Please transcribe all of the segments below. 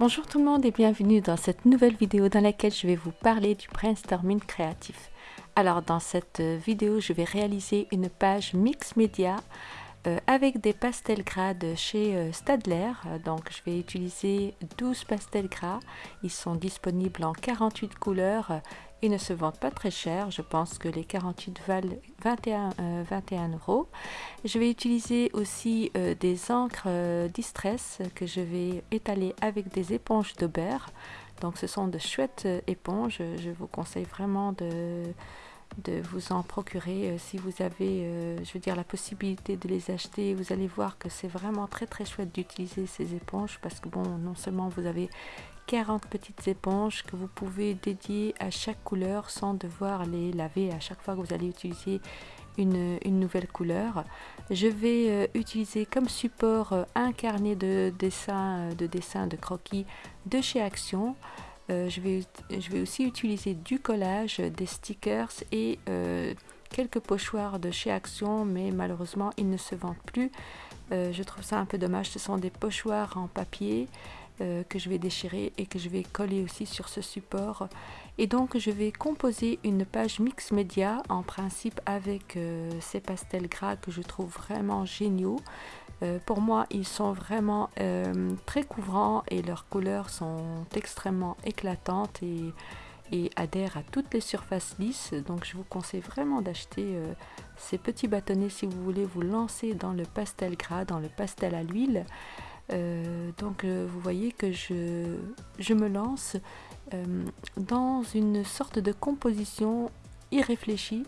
Bonjour tout le monde et bienvenue dans cette nouvelle vidéo dans laquelle je vais vous parler du brainstorming créatif. Alors dans cette vidéo, je vais réaliser une page mix média euh, avec des pastels gras de chez euh, Stadler. Donc je vais utiliser 12 pastels gras. Ils sont disponibles en 48 couleurs. Ils ne se vendent pas très cher. Je pense que les 48 valent 21, 21 euh, euros. Je vais utiliser aussi des encres Distress que je vais étaler avec des éponges d'Aubert. Donc ce sont de chouettes éponges. Je vous conseille vraiment de de vous en procurer euh, si vous avez euh, je veux dire la possibilité de les acheter vous allez voir que c'est vraiment très très chouette d'utiliser ces éponges parce que bon non seulement vous avez 40 petites éponges que vous pouvez dédier à chaque couleur sans devoir les laver à chaque fois que vous allez utiliser une, nouvelle couleur. Je vais euh, utiliser comme support un carnet de dessin, de dessin de croquis de chez Action. Euh, je, vais, aussi utiliser du collage, des stickers et euh, quelques pochoirs de chez Action, mais malheureusement ils ne se vendent plus. Euh, je trouve ça un peu dommage, ce sont des pochoirs en papier que je vais déchirer et que je vais coller aussi sur ce support. Et donc je vais composer une page mix média en principe avec ces pastels gras que je trouve vraiment géniaux. Euh, pour moi, ils sont vraiment euh, très couvrants et leurs couleurs sont extrêmement éclatantes et, adhèrent à toutes les surfaces lisses. Donc je vous conseille vraiment d'acheter euh, ces petits bâtonnets si vous voulez vous lancer dans le pastel gras, dans le pastel à l'huile. Donc vous voyez que je, je me lance dans une sorte de composition irréfléchie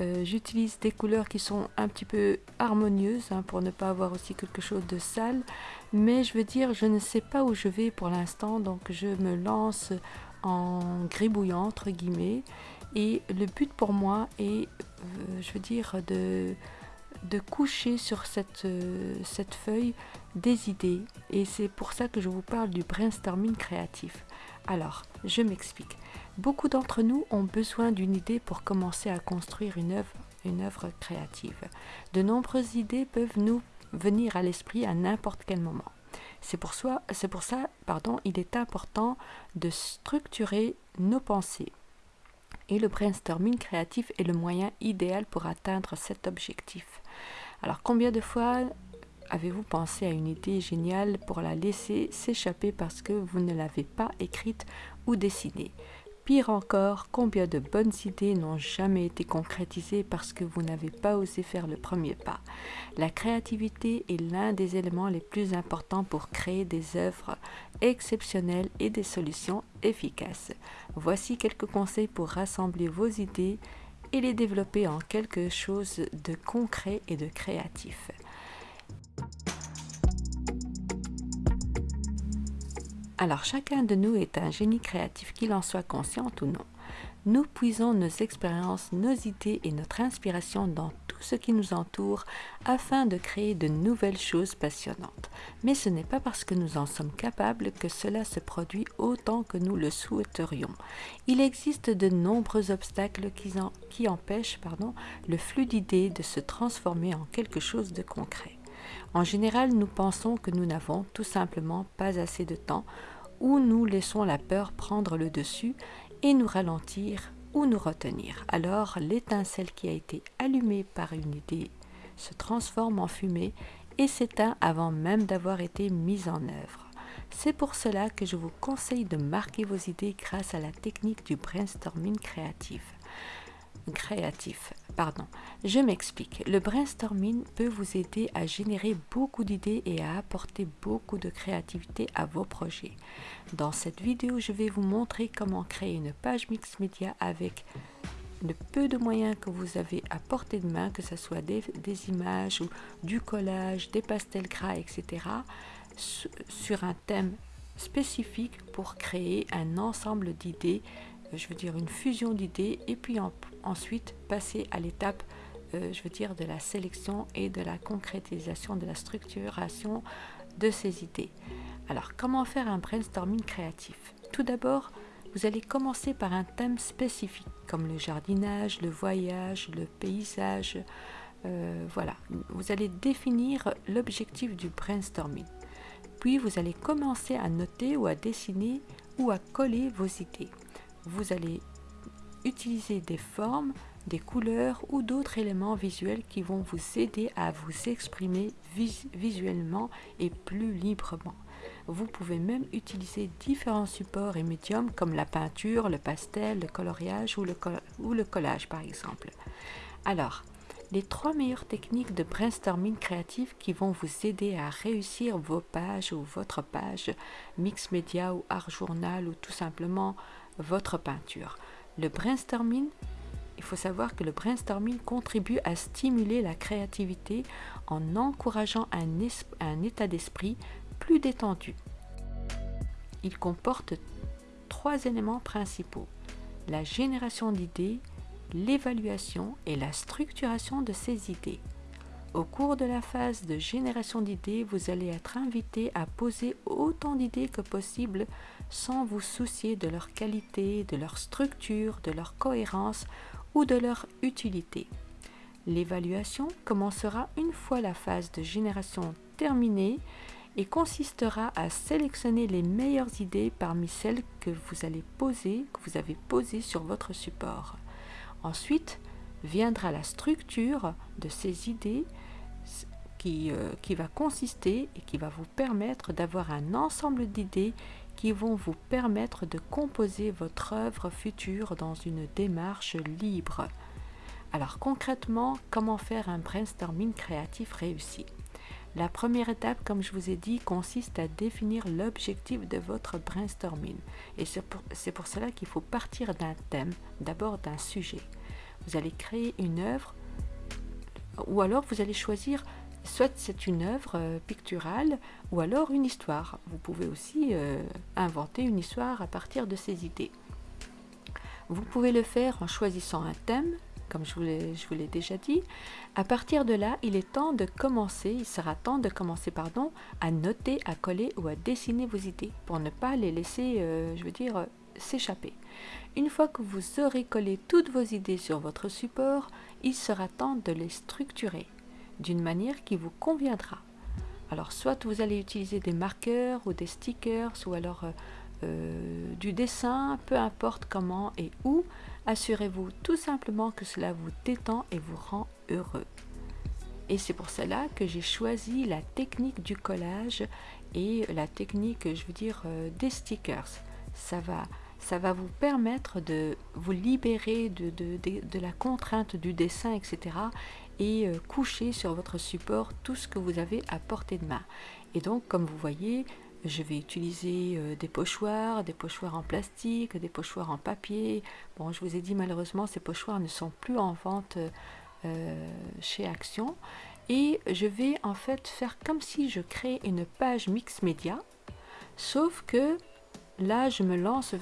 euh, j'utilise des couleurs qui sont un petit peu harmonieuses hein, pour ne pas avoir aussi quelque chose de sale. Mais je veux dire, je ne sais pas où je vais pour l'instant, donc je me lance en gribouillant entre guillemets. Et le but pour moi est, euh, je veux dire, de, de coucher sur cette, euh, cette feuille des idées. Et c'est pour ça que je vous parle du brainstorming créatif. Alors, je m'explique. Beaucoup d'entre nous ont besoin d'une idée pour commencer à construire une œuvre, une œuvre créative. De nombreuses idées peuvent nous venir à l'esprit à n'importe quel moment. C'est pour, pour ça pardon, il est important de structurer nos pensées. Et le brainstorming créatif est le moyen idéal pour atteindre cet objectif. Alors combien de fois avez-vous pensé à une idée géniale pour la laisser s'échapper parce que vous ne l'avez pas écrite ou dessinée? Pire encore, combien de bonnes idées n'ont jamais été concrétisées parce que vous n'avez pas osé faire le premier pas La créativité est l'un des éléments les plus importants pour créer des œuvres exceptionnelles et des solutions efficaces. Voici quelques conseils pour rassembler vos idées et les développer en quelque chose de concret et de créatif. Alors chacun de nous est un génie créatif, qu'il en soit conscient ou non. Nous puisons nos expériences, nos idées et notre inspiration dans tout ce qui nous entoure afin de créer de nouvelles choses passionnantes. Mais ce n'est pas parce que nous en sommes capables que cela se produit autant que nous le souhaiterions. Il existe de nombreux obstacles qui, empêchent le flux d'idées de se transformer en quelque chose de concret. En général, nous pensons que nous n'avons tout simplement pas assez de temps ou nous laissons la peur prendre le dessus et nous ralentir ou nous retenir. Alors l'étincelle qui a été allumée par une idée se transforme en fumée et s'éteint avant même d'avoir été mise en œuvre. C'est pour cela que je vous conseille de marquer vos idées grâce à la technique du brainstorming créatif créatif. Je m'explique. Le brainstorming peut vous aider à générer beaucoup d'idées et à apporter beaucoup de créativité à vos projets. Dans cette vidéo, je vais vous montrer comment créer une page mix média avec le peu de moyens que vous avez à portée de main, que ce soit des, des images ou du collage, des pastels gras, etc., sur un thème spécifique pour créer un ensemble d'idées je veux dire une fusion d'idées et puis ensuite passer à l'étape euh, je veux dire de la sélection et de la concrétisation de la structuration de ces idées. Alors comment faire un brainstorming créatif? Tout d'abord, vous allez commencer par un thème spécifique comme le jardinage, le voyage, le paysage. Euh, voilà, vous allez définir l'objectif du brainstorming. Puis vous allez commencer à noter ou à dessiner ou à coller vos idées. Vous allez utiliser des formes, des couleurs ou d'autres éléments visuels qui vont vous aider à vous exprimer visuellement et plus librement. Vous pouvez même utiliser différents supports et médiums comme la peinture, le pastel, le coloriage ou le, ou le collage par exemple. Alors, les trois meilleures techniques de brainstorming créatif qui vont vous aider à réussir vos pages ou votre page mix média ou art journal ou tout simplement votre peinture. Le brainstorming, il faut savoir que le brainstorming contribue à stimuler la créativité en encourageant un, un état d'esprit plus détendu. Il comporte trois éléments principaux. La génération d'idées, l'évaluation et la structuration de ces idées. Au cours de la phase de génération d'idées, vous allez être invité à poser autant d'idées que possible sans vous soucier de leur qualité, de leur structure, de leur cohérence ou de leur utilité. L'évaluation commencera une fois la phase de génération terminée et consistera à sélectionner les meilleures idées parmi celles que vous allez poser, que vous avez posées sur votre support. Ensuite viendra la structure de ces idées qui, euh, qui va consister et qui va vous permettre d'avoir un ensemble d'idées qui vont vous permettre de composer votre œuvre future dans une démarche libre. Alors concrètement, comment faire un brainstorming créatif réussi? La première étape, comme je vous ai dit, consiste à définir l'objectif de votre brainstorming. Et c'est pour, pour, cela qu'il faut partir d'un thème, d'abord d'un sujet. Vous allez créer une œuvre, ou alors vous allez choisir, soit c'est une œuvre euh, picturale, ou alors une histoire. Vous pouvez aussi euh, inventer une histoire à partir de ces idées. Vous pouvez le faire en choisissant un thème, comme je vous l'ai déjà dit. À partir de là, il est temps de commencer, il sera temps de commencer pardon, à noter, à coller ou à dessiner vos idées pour ne pas les laisser, euh, je veux dire, s'échapper. Une fois que vous aurez collé toutes vos idées sur votre support, il sera temps de les structurer d'une manière qui vous conviendra. Alors soit vous allez utiliser des marqueurs ou des stickers ou alors euh, euh, du dessin, peu importe comment et où, assurez-vous tout simplement que cela vous détend et vous rend heureux. Et c'est pour cela que j'ai choisi la technique du collage et la technique, je veux dire, euh, des stickers. Ça va, ça va vous permettre de vous libérer de, de, la contrainte du dessin, etc. et euh, coucher sur votre support tout ce que vous avez à portée de main. Et donc, comme vous voyez, je vais utiliser euh, des pochoirs, des pochoirs en plastique, des pochoirs en papier. Bon, je vous ai dit malheureusement, ces pochoirs ne sont plus en vente euh, chez Action. Et je vais en fait faire comme si je crée une page mix média, sauf que là, je me lance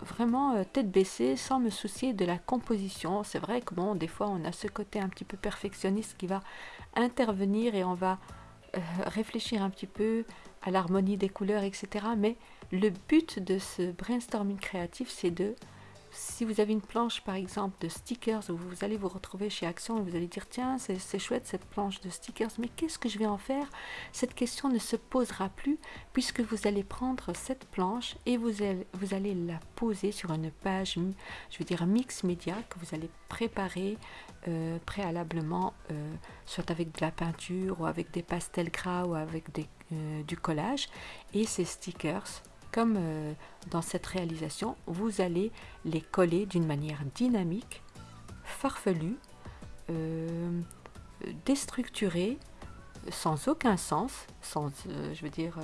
vraiment euh, tête baissée sans me soucier de la composition. C'est vrai que bon, des fois, on a ce côté un petit peu perfectionniste qui va intervenir et on va réfléchir un petit peu à l'harmonie des couleurs, etc. Mais le but de ce brainstorming créatif, c'est de, si vous avez une planche par exemple de stickers, où vous allez vous retrouver chez Action et vous allez dire, tiens, c'est chouette cette planche de stickers, mais qu'est-ce que je vais en faire? Cette question ne se posera plus puisque vous allez prendre cette planche et vous allez, vous allez la poser sur une page, je veux dire mix média que vous allez préparer euh, préalablement, euh, soit avec de la peinture ou avec des pastels gras ou avec euh, du collage. Et ces stickers, comme dans cette réalisation, vous allez les coller d'une manière dynamique, farfelue, déstructurée, sans aucun sens, sans, je veux dire,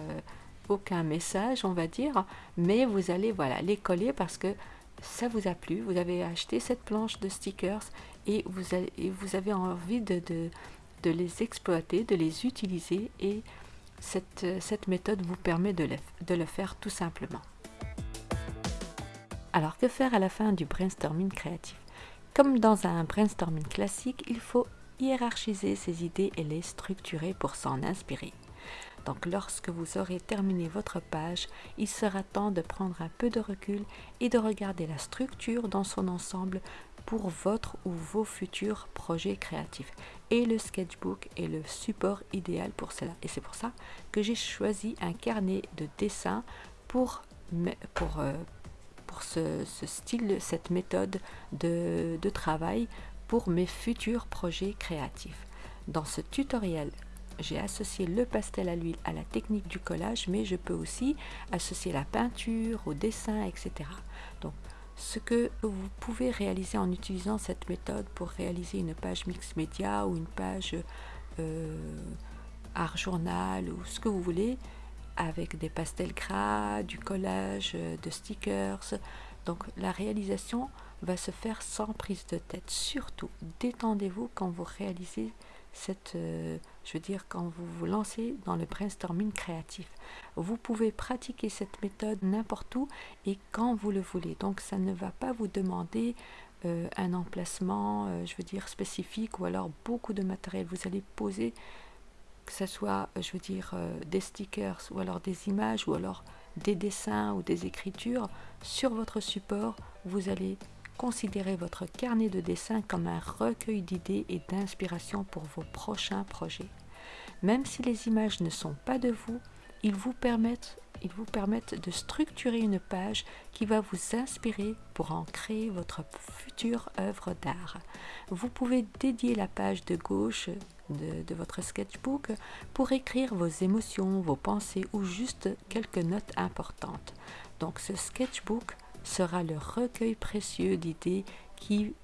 aucun message, on va dire, mais vous allez voilà les coller parce que ça vous a plu, vous avez acheté cette planche de stickers et vous avez, vous avez envie de, de, les exploiter, de les utiliser et cette, cette méthode vous permet de le faire tout simplement. Alors que faire à la fin du brainstorming créatif? Comme dans un brainstorming classique, il faut hiérarchiser ses idées et les structurer pour s'en inspirer. Donc lorsque vous aurez terminé votre page, il sera temps de prendre un peu de recul et de regarder la structure dans son ensemble pour votre ou vos futurs projets créatifs. Et le sketchbook est le support idéal pour cela. Et c'est pour ça que j'ai choisi un carnet de dessin pour, pour, euh, ce, style, cette méthode de, de travail pour mes futurs projets créatifs. Dans ce tutoriel, j'ai associé le pastel à l'huile à la technique du collage, mais je peux aussi associer la peinture au dessin, etc. Donc, ce que vous pouvez réaliser en utilisant cette méthode pour réaliser une page mix média ou une page euh, art journal ou ce que vous voulez avec des pastels gras, du collage, de stickers. Donc la réalisation va se faire sans prise de tête. Surtout, détendez-vous quand vous réalisez cette, euh, je veux dire, quand vous vous lancez dans le brainstorming créatif. Vous pouvez pratiquer cette méthode n'importe où et quand vous le voulez. Donc, ça ne va pas vous demander euh, un emplacement, euh, je veux dire, spécifique ou alors beaucoup de matériel. Vous allez poser, que ce soit, je veux dire, des stickers ou alors des images ou alors des dessins ou des écritures sur votre support. Vous allez Considérez votre carnet de dessin comme un recueil d'idées et d'inspiration pour vos prochains projets. Même si les images ne sont pas de vous, ils vous permettent, de structurer une page qui va vous inspirer pour en créer votre future œuvre d'art. Vous pouvez dédier la page de gauche de, de, votre sketchbook pour écrire vos émotions, vos pensées ou juste quelques notes importantes. Donc ce sketchbook sera le recueil précieux d'idées qui,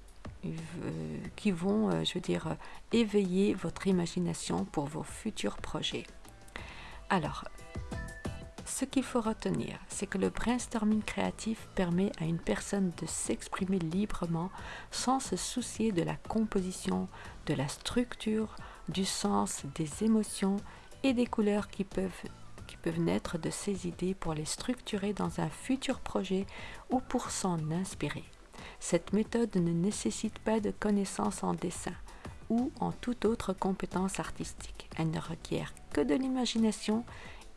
euh, vont, euh, je dire, éveiller votre imagination pour vos futurs projets. Alors, ce qu'il faut retenir, c'est que le brainstorming créatif permet à une personne de s'exprimer librement sans se soucier de la composition, de la structure, du sens, des émotions et des couleurs qui peuvent qui peuvent naître de ces idées pour les structurer dans un futur projet ou pour s'en inspirer. Cette méthode ne nécessite pas de connaissances en dessin ou en toute autre compétence artistique. Elle ne requiert que de l'imagination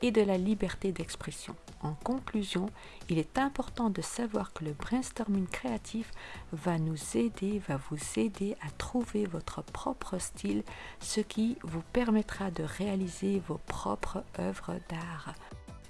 et de la liberté d'expression. En conclusion, il est important de savoir que le brainstorming créatif va nous aider, va vous aider à trouver votre propre style, ce qui vous permettra de réaliser vos propres œuvres d'art.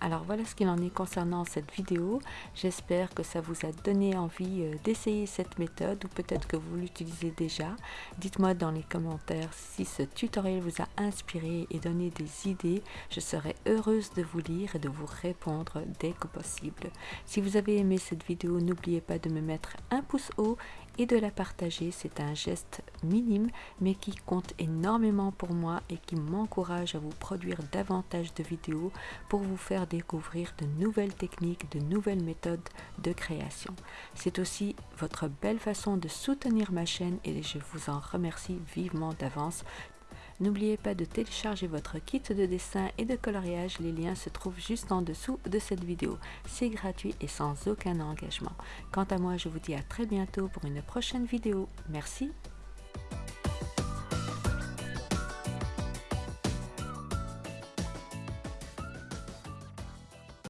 Alors voilà ce qu'il en est concernant cette vidéo. J'espère que ça vous a donné envie euh, d'essayer cette méthode ou peut-être que vous l'utilisez déjà. Dites-moi dans les commentaires si ce tutoriel vous a inspiré et donné des idées. Je serai heureuse de vous lire et de vous répondre dès que possible. Si vous avez aimé cette vidéo, n'oubliez pas de me mettre un pouce haut et de la partager. C'est un geste minime mais qui compte énormément pour moi et qui m'encourage à vous produire davantage de vidéos pour vous faire découvrir de nouvelles techniques, de nouvelles méthodes de création. C'est aussi votre belle façon de soutenir ma chaîne et je vous en remercie vivement d'avance. N'oubliez pas de télécharger votre kit de dessin et de coloriage, les liens se trouvent juste en dessous de cette vidéo. C'est gratuit et sans aucun engagement. Quant à moi, je vous dis à très bientôt pour une prochaine vidéo. Merci